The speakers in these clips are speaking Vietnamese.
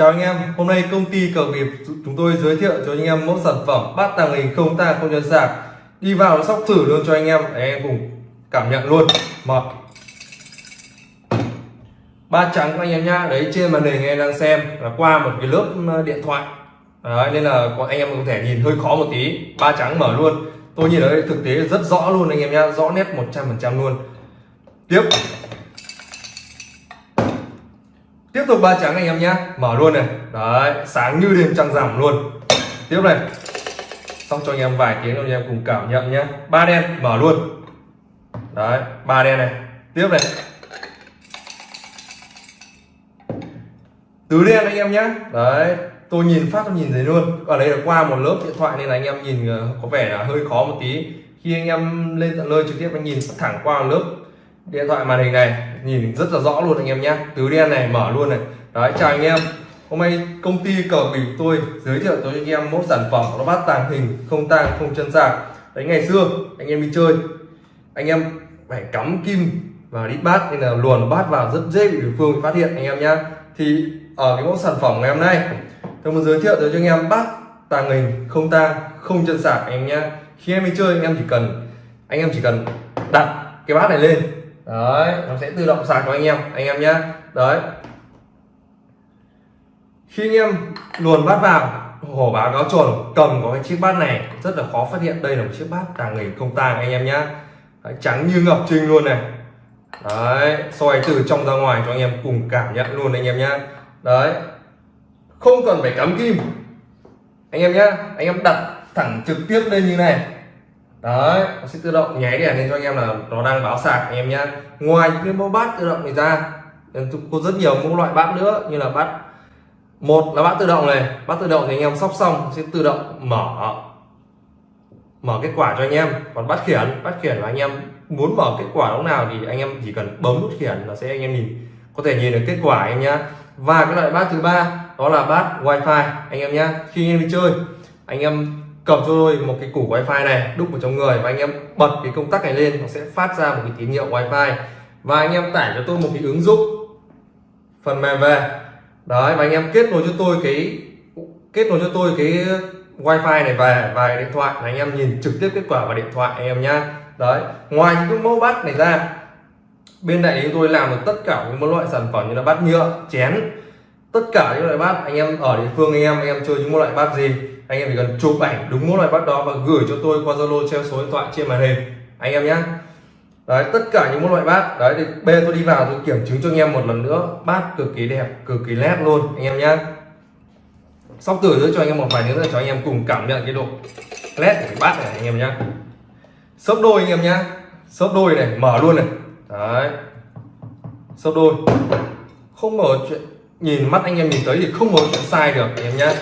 Chào anh em, hôm nay công ty cờ nghiệp chúng tôi giới thiệu cho anh em mẫu sản phẩm bát tàng hình không ta không nhân sạc. Đi vào nó sóc thử luôn cho anh em để anh em cùng cảm nhận luôn. Một. Ba trắng anh em nhá đấy trên màn hình anh em đang xem là qua một cái lớp ờ, điện thoại. Đấy, nên là anh em có thể nhìn hơi khó một tí. Ba trắng mở luôn. Tôi nhìn ở đây thực tế rất rõ luôn anh em nhá rõ nét 100% luôn. Tiếp tiếp tục ba trắng anh em nhé. Mở luôn này. Đấy, sáng như đêm trăng rằm luôn. Tiếp này. Xong cho anh em vài tiếng anh em cùng cảm nhận nhé. Ba đen, mở luôn. Đấy, ba đen này. Tiếp này. Tứ đen anh em nhé. Đấy, tôi nhìn phát, tôi nhìn thấy luôn. Ở đây là qua một lớp điện thoại nên là anh em nhìn ờ, có vẻ là hơi khó một tí. Khi anh em lên tận nơi trực tiếp, anh nhìn thẳng qua lớp điện thoại màn hình này nhìn rất là rõ luôn anh em nhé. Tứ đen này, mở luôn này. Đấy, chào anh em. Hôm nay công ty cờ bịp tôi giới thiệu cho anh em mẫu sản phẩm nó bát tàng hình, không tang, không chân sạc. Đấy, ngày xưa anh em đi chơi, anh em phải cắm kim và đít bát nên là luồn bát vào rất dễ bị đối phương phát hiện anh em nhé thì ở cái mẫu sản phẩm ngày hôm nay, tôi muốn giới thiệu tới cho anh em bát tàng hình, không tang, không chân sạc anh em nhé khi em đi chơi, anh em chỉ cần, anh em chỉ cần đặt cái bát này lên đấy, nó sẽ tự động sạc cho anh em anh em nhé đấy. Khi anh em luồn bát vào, hổ báo cáo trồn cầm có cái chiếc bát này, rất là khó phát hiện. Đây là một chiếc bát tàng hình không tàng anh em nhé trắng như ngọc trinh luôn này. Đấy, soi từ trong ra ngoài cho anh em cùng cảm nhận luôn, anh em nhé đấy. Không cần phải cắm kim. Anh em nhé anh em đặt thẳng trực tiếp lên như này đấy nó sẽ tự động nháy đèn lên cho anh em là nó đang báo sạc anh em nhé ngoài những cái mẫu bát tự động này ra có rất nhiều mẫu loại bát nữa như là bát một là bát tự động này bát tự động thì anh em sóc xong sẽ tự động mở mở kết quả cho anh em còn bát khiển bát khiển là anh em muốn mở kết quả lúc nào thì anh em chỉ cần bấm nút khiển là sẽ anh em nhìn có thể nhìn được kết quả anh em nhé và cái loại bát thứ ba đó là bát wifi anh em nhé khi anh em đi chơi anh em cầm cho tôi một cái củ wifi này, đúc vào trong người và anh em bật cái công tắc này lên, nó sẽ phát ra một cái tín hiệu wifi. Và anh em tải cho tôi một cái ứng dụng phần mềm về. Đấy, và anh em kết nối cho tôi cái, kết nối cho tôi cái wifi này về và điện thoại là anh em nhìn trực tiếp kết quả vào điện thoại anh em nhá. Đấy, ngoài những cái mẫu bát này ra, bên đại lý tôi làm được tất cả những loại sản phẩm như là bát nhựa, chén tất cả những loại bát anh em ở địa phương, anh em anh em chơi những loại bát gì, anh em chỉ cần chụp ảnh đúng mỗi loại bát đó và gửi cho tôi qua zalo treo số điện thoại trên màn hình. Anh em nhé đấy, tất cả những loại bát. Đấy, thì bê tôi đi vào, tôi kiểm chứng cho anh em một lần nữa. Bát cực kỳ đẹp, cực kỳ nét luôn, anh em nhé sóc tử nữa cho anh em một vài nữa cho anh em cùng cảm nhận cái độ nét của cái bát này, anh em nhé sốc đôi, anh em nhé sốc đôi này, mở luôn này. Đấy. Sốc đôi. Không mở chuyện nhìn mắt anh em nhìn thấy thì không có chuyện sai được, anh em nhé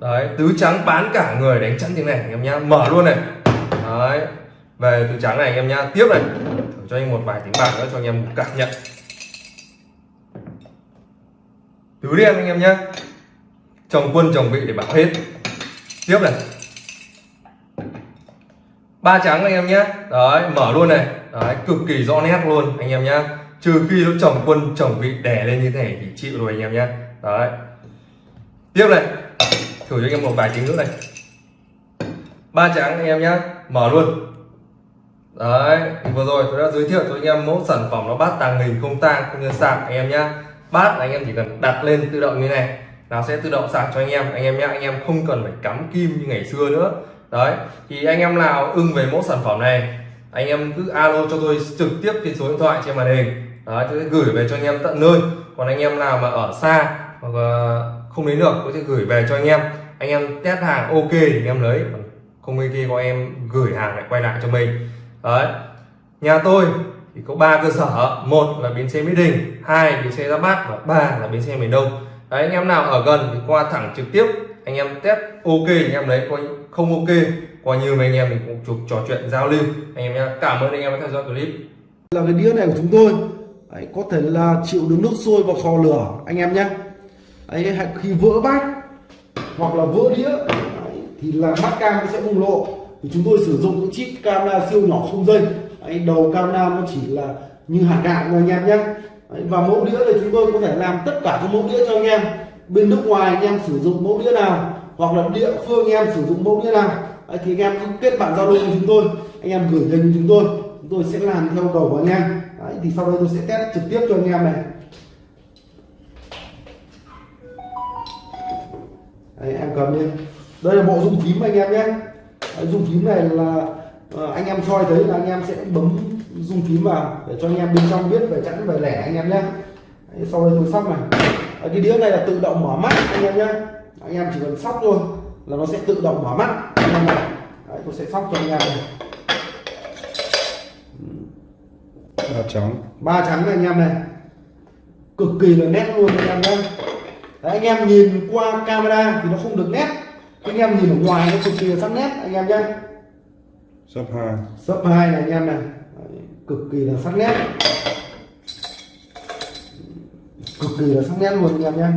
đấy, tứ trắng bán cả người đánh chắn thế này, anh em nhá. Mở luôn này. Đấy, về tứ trắng này, anh em nhá. Tiếp này. Thử cho anh một vài tiếng bạc nữa cho anh em cảm nhận. Tứ đen, anh em nhá. Chồng quân chồng vị để bảo hết. Tiếp này. Ba trắng, anh em nhé đấy, mở luôn này. Đấy, cực kỳ rõ nét luôn, anh em nhá trừ khi nó chồng quân, chồng vị đè lên như thế này thì chịu rồi anh em nhé. Đấy. Tiếp này. Thử cho anh em một vài tiếng nữa này. Ba trắng anh em nhé. Mở luôn. Đấy vừa rồi tôi đã giới thiệu cho anh em mẫu sản phẩm nó bát tàng hình không tang, không nhân sạc anh em nhé. Bát anh em chỉ cần đặt lên tự động như này nó sẽ tự động sạc cho anh em. Anh em nhé, anh em không cần phải cắm kim như ngày xưa nữa. Đấy, thì anh em nào ưng về mẫu sản phẩm này, anh em cứ alo cho tôi trực tiếp trên số điện thoại trên màn hình đấy tôi sẽ gửi về cho anh em tận nơi. Còn anh em nào mà ở xa hoặc không lấy được tôi sẽ gửi về cho anh em. Anh em test hàng ok thì anh em lấy. Không ok có em gửi hàng lại quay lại cho mình. Đấy. Nhà tôi thì có ba cơ sở. Một là bến xe mỹ đình, hai bến xe ra bát và ba là bến xe miền đông. Đấy, anh em nào ở gần thì qua thẳng trực tiếp. Anh em test ok anh em lấy. Coi không ok coi như mấy anh em mình cũng chụp trò chuyện giao lưu. Anh em nhé cảm ơn anh em đã theo dõi clip. Là cái đĩa này của chúng tôi đấy, có thể là chịu được nước sôi vào kho lửa anh em nhé. Đấy, khi vỡ bát hoặc là vỡ đĩa đấy, thì là mắt cam nó sẽ bùng lộ. Thì chúng tôi sử dụng những chiếc camera siêu nhỏ không dây. Đấy, đầu camera nó chỉ là như hạt gạo thôi anh em nhé. Đấy, và mẫu đĩa thì chúng tôi có thể làm tất cả các mẫu đĩa cho anh em. Bên nước ngoài anh em sử dụng mẫu đĩa nào hoặc là địa phương anh em sử dụng mẫu đĩa nào. Đấy, thì anh em cứ kết bạn giao lưu với chúng tôi anh em gửi hình chúng tôi. Chúng tôi sẽ làm theo cầu của anh em thì sau đây tôi sẽ test trực tiếp cho anh em này. Đấy, em cầm lên đây là bộ dung phím anh em nhé. Dung phím này là ờ, anh em soi thấy là anh em sẽ bấm dung phím vào để cho anh em bên trong biết về chẵn về lẻ anh em nhé. Đấy, sau đây tôi sóc này. Đấy, cái đĩa này là tự động mở mắt anh em nhé. Anh em chỉ cần sóc thôi là nó sẽ tự động mở mắt. Anh em này Đấy, tôi sẽ sóc cho anh em này. Ba trắng ba trắng này anh em này. Cực kỳ là nét luôn anh em nhé. Đấy, anh em nhìn qua camera thì nó không được nét. Anh em nhìn ở ngoài nó cực kỳ là sắc nét anh em nhé. Sấp hai. Sấp hai này anh em này. Đấy, cực kỳ là sắc nét. Cực kỳ là sắc nét luôn anh em nhé.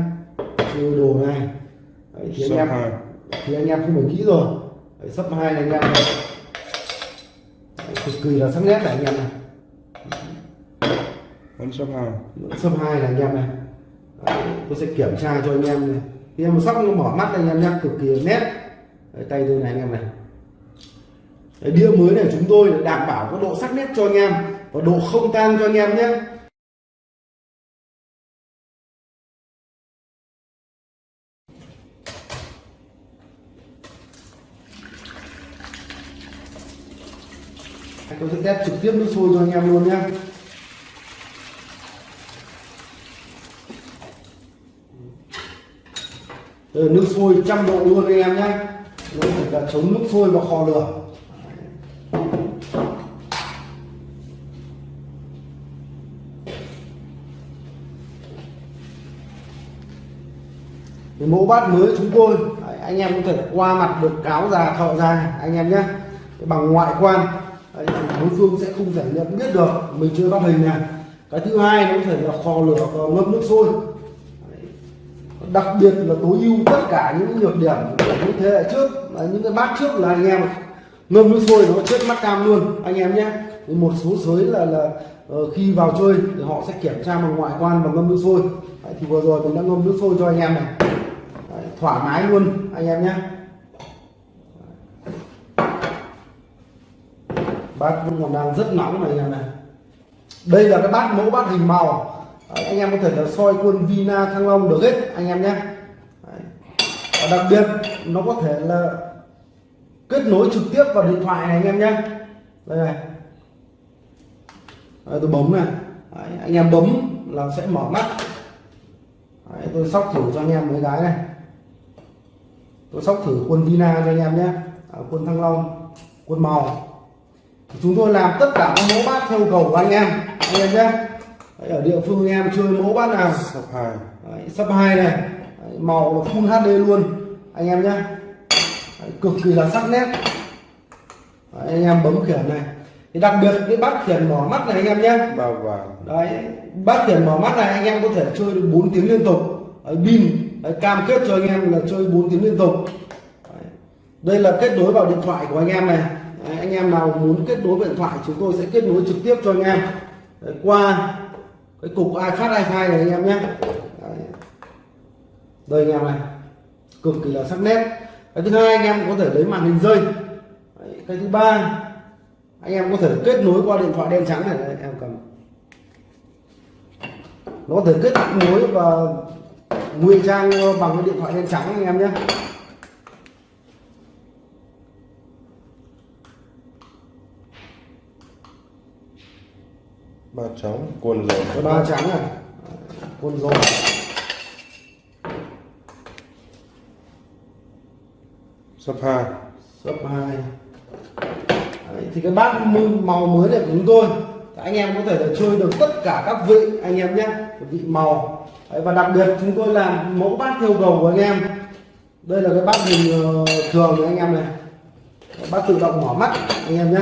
Chơi đồ này. Đấy, thì anh em hai. thì anh em không phải nghĩ rồi. Sấp hai này anh em này. Đấy, cực kỳ là sắc nét này anh em này vẫn sấp hai. Sấp hai là anh em này. Đấy, tôi sẽ kiểm tra cho anh em này. Khi em sắp nó bỏ mắt anh em nhé cực kỳ nét. Đấy, tay tôi này anh em này. Đấy, đĩa mới này chúng tôi đảm bảo có độ sắc nét cho anh em và độ không tan cho anh em nhé. Tôi sẽ test trực tiếp nước sôi cho anh em luôn nhé. Đây nước sôi trăm độ luôn anh em nhé. Nó phải là chống nước sôi và kho lửa. Cái mẫu bát mới chúng tôi anh em có thể qua mặt được cáo già thọ già, anh em nhé. Bằng ngoại quan đối phương sẽ không thể nhận biết được mình chưa bắt hình này. Cái thứ hai nó có thể là kho lửa và ngâm nước sôi đặc biệt là tối ưu tất cả những nhược điểm của những thế hệ trước là những cái bát trước là anh em. Ngâm nước sôi nó chết mắt cam luôn anh em nhé. Một số sới là là ờ, khi vào chơi thì họ sẽ kiểm tra bằng ngoại quan bằng ngâm nước sôi. Đấy, thì vừa rồi mình đã ngâm nước sôi cho anh em này. Đấy, thoải mái luôn anh em nhé. Bát vẫn còn đang rất nóng này anh em này. Đây là cái bát mẫu bát hình màu Đấy, anh em có thể là soi quân Vina Thăng Long được hết anh em nhé. Và đặc biệt nó có thể là kết nối trực tiếp vào điện thoại này anh em nhé. Đây này. Đấy, tôi bấm này. Đấy, anh em bấm là sẽ mở mắt. Đấy, tôi sóc thử cho anh em mấy cái này. Tôi sóc thử quân Vina cho anh em nhé. À, quân Thăng Long quân màu. Chúng tôi làm tất cả các mẫu bát theo cầu của anh em anh em nhé. Đấy, ở địa phương anh em chơi mẫu bát nào? Sấp hai. Sấp hai này. Đấy, màu full HD luôn. Anh em nhé cực kỳ là sắc nét. Đấy, anh em bấm khiển này. Thì đặc biệt cái bát khiển mở mắt này anh em nhé ba vàng. Đấy bát khiển mở mắt này anh em có thể chơi được 4 tiếng liên tục. Pin. Cam kết cho anh em là chơi 4 tiếng liên tục. Đấy. đây là kết nối vào điện thoại của anh em này. Đấy, anh em nào muốn kết nối điện thoại chúng tôi sẽ kết nối trực tiếp cho anh em. Đấy, qua cái cục ai phát ai phai này anh em nhé. Đây anh em này. Cực kỳ là sắc nét. Cái thứ hai anh em có thể lấy màn hình rơi. Đấy, cái thứ ba anh em có thể kết nối qua điện thoại đen trắng này. Đấy, em cầm. Nó có thể kết nối và nguy trang bằng cái điện thoại đen trắng anh em nhé. Ba trắng quần rồi ba trắng này con rồng. Sấp hai. Sấp hai. Đấy, thì cái bát màu mới này của chúng tôi. Thì anh em có thể là chơi được tất cả các vị anh em nhé. Vị màu. Đấy, và đặc biệt chúng tôi làm mẫu bát theo cầu của anh em. Đây là cái bát hình ờ, thường của anh em này. Bát tự động mở mắt anh em nhé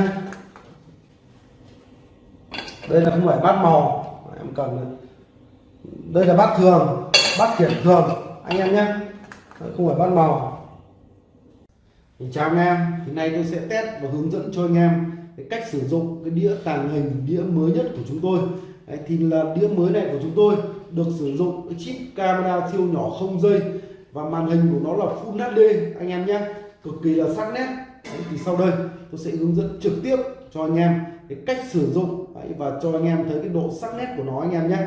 đây là không phải bát màu. Em cần đây là bát thường bát kiển thường. Anh em nhé. Không phải bát màu. Thì chào anh em. Thì nay tôi sẽ test và hướng dẫn cho anh em cái cách sử dụng cái đĩa tàng hình đĩa mới nhất của chúng tôi. Đấy, thì là đĩa mới này của chúng tôi được sử dụng cái chip camera siêu nhỏ không dây và màn hình của nó là Full HD anh em nhé. Cực kỳ là sắc nét. Đấy, thì sau đây tôi sẽ hướng dẫn trực tiếp cho anh em cái cách sử dụng Đấy, và cho anh em thấy cái độ sắc nét của nó anh em nhé.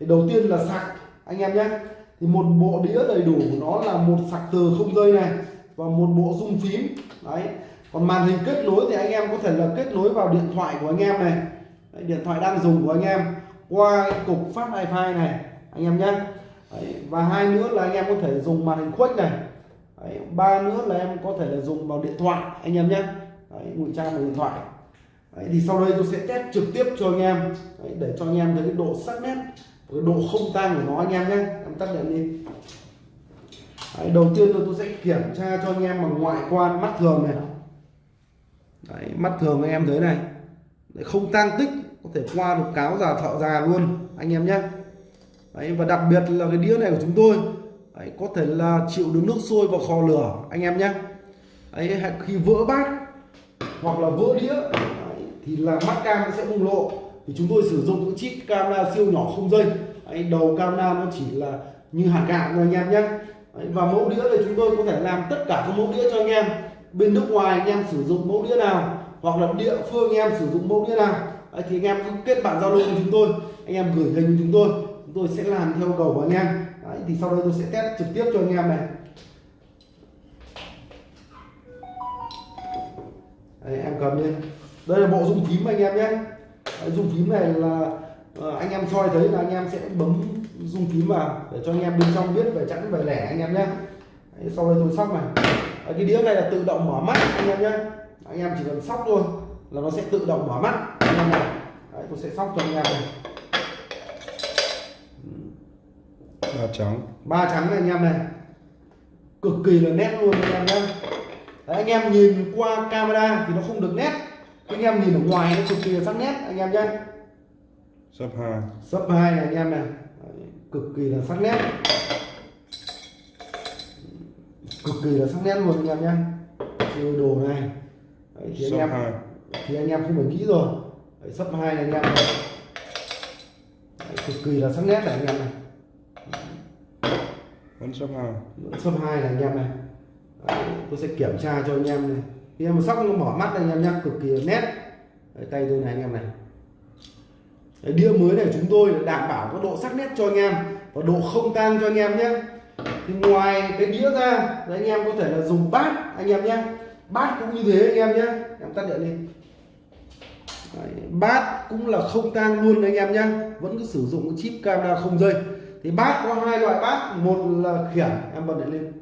Thì đầu tiên là sạc anh em nhé. Thì một bộ đĩa đầy đủ của nó là một sạc từ không dây này và một bộ rung phím. Đấy. Còn màn hình kết nối thì anh em có thể là kết nối vào điện thoại của anh em này. Đấy, điện thoại đang dùng của anh em qua cái cục phát wifi này anh em nhé. Đấy, và hai nữa là anh em có thể dùng màn hình khuếch này. Đấy, ba nữa là em có thể là dùng vào điện thoại anh em nhé. Đấy, ngụy trang vào điện thoại đấy, thì sau đây tôi sẽ test trực tiếp cho anh em. Đấy, để cho anh em thấy cái độ sắc nét cái độ không tang của nó anh em nhé. Em tắt đèn đi. Đấy, đầu tiên tôi tôi sẽ kiểm tra cho anh em bằng ngoại quan mắt thường này. Đấy, mắt thường anh em thấy này. Đấy, không tăng tích có thể qua được cáo già thợ già luôn anh em nhé. Đấy, và đặc biệt là cái đĩa này của chúng tôi. Đấy, có thể là chịu được nước sôi vào kho lửa anh em nhé. Đấy, khi vỡ bát hoặc là vỡ đĩa thì là mắt cam nó sẽ bung lộ. Thì chúng tôi sử dụng những chiếc camera siêu nhỏ không dây. Đấy, đầu camera nó chỉ là như hạt gạo thôi anh em nhé. Đấy, và mẫu đĩa thì chúng tôi có thể làm tất cả các mẫu đĩa cho anh em. Bên nước ngoài anh em sử dụng mẫu đĩa nào hoặc là địa phương anh em sử dụng mẫu đĩa nào. Đấy, thì anh em cứ kết bạn zalo với chúng tôi. Anh em gửi hình chúng tôi. Chúng tôi sẽ làm theo cầu của anh em. Đấy, thì sau đây tôi sẽ test trực tiếp cho anh em này. Đấy, em cầm lên đây là bộ dung phím anh em nhé dung phím này là ờ, anh em soi thấy là anh em sẽ bấm dung phím vào để cho anh em bên trong biết về chẵn về lẻ anh em nhé Đấy, sau đây tôi sóc này Đấy, cái đĩa này là tự động mở mắt anh em nhé anh em chỉ cần sóc thôi là nó sẽ tự động mở mắt anh em này Đấy, tôi sẽ sóc cho anh em này ba trắng ba trắng này anh em này cực kỳ là nét luôn anh em nhé Đấy, anh em nhìn qua camera thì nó không được nét anh em nhìn ở ngoài nó cực kỳ là sắc nét anh em nhé. Sấp hai. Sấp hai này anh em này. Cực kỳ là sắc nét. Cực kỳ là sắc nét luôn anh em nhé. Chơi đồ này. Đấy, thì anh em hai. thì anh em không phải nghĩ rồi. Đấy, sấp hai này anh em này. Đấy, cực kỳ là sắc nét này anh em này. Vẫn sấp hai. Sấp hai này anh em này. Đấy, tôi sẽ kiểm tra cho anh em này khi em sóc nó mở mắt anh em nhá cực kỳ nét. Đấy, tay tôi này anh em này. Đấy, đĩa mới này chúng tôi đảm bảo có độ sắc nét cho anh em và độ không tan cho anh em nhé thì ngoài cái đĩa ra đấy, anh em có thể là dùng bát anh em nhé bát cũng như thế anh em nhé em tắt điện đi. Đấy, bát cũng là không tang luôn anh em nhé vẫn cứ sử dụng cái chip camera không dây. Thì bát có hai loại bát một là khiển em bật điện lên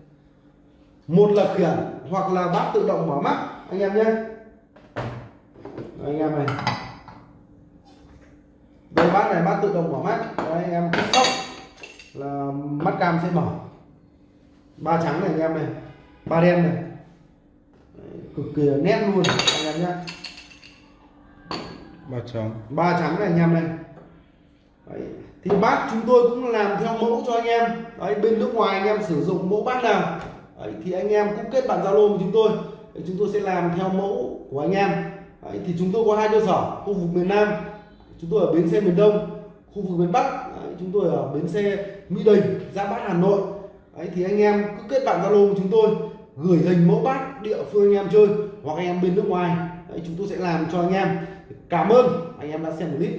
một là khiển hoặc là bát tự động mở mắt. Anh em nhé. Anh em này. Đây bát này bát tự động mở mắt. Đấy anh em cứ sóc là mắt cam sẽ mở. Ba trắng này anh em này. Ba đen này. Đấy, cực kỳ nét luôn anh em nhé. Ba trắng. Ba trắng này anh em này. Đấy. thì bát chúng tôi cũng làm theo mẫu cho anh em. Đấy bên nước ngoài anh em sử dụng mẫu bát nào đấy, thì anh em cũng kết bạn zalo với chúng tôi. Đấy, chúng tôi sẽ làm theo mẫu của anh em. Đấy, thì chúng tôi có hai cơ sở khu vực miền Nam chúng tôi ở bến xe miền Đông khu vực miền Bắc. Đấy, chúng tôi ở bến xe Mỹ Đình gia Bát Hà Nội. Đấy, thì anh em cứ kết bạn zalo với chúng tôi gửi hình mẫu bát địa phương anh em chơi hoặc anh em bên nước ngoài. Đấy, chúng tôi sẽ làm cho anh em. Cảm ơn. Anh em đã xem clip.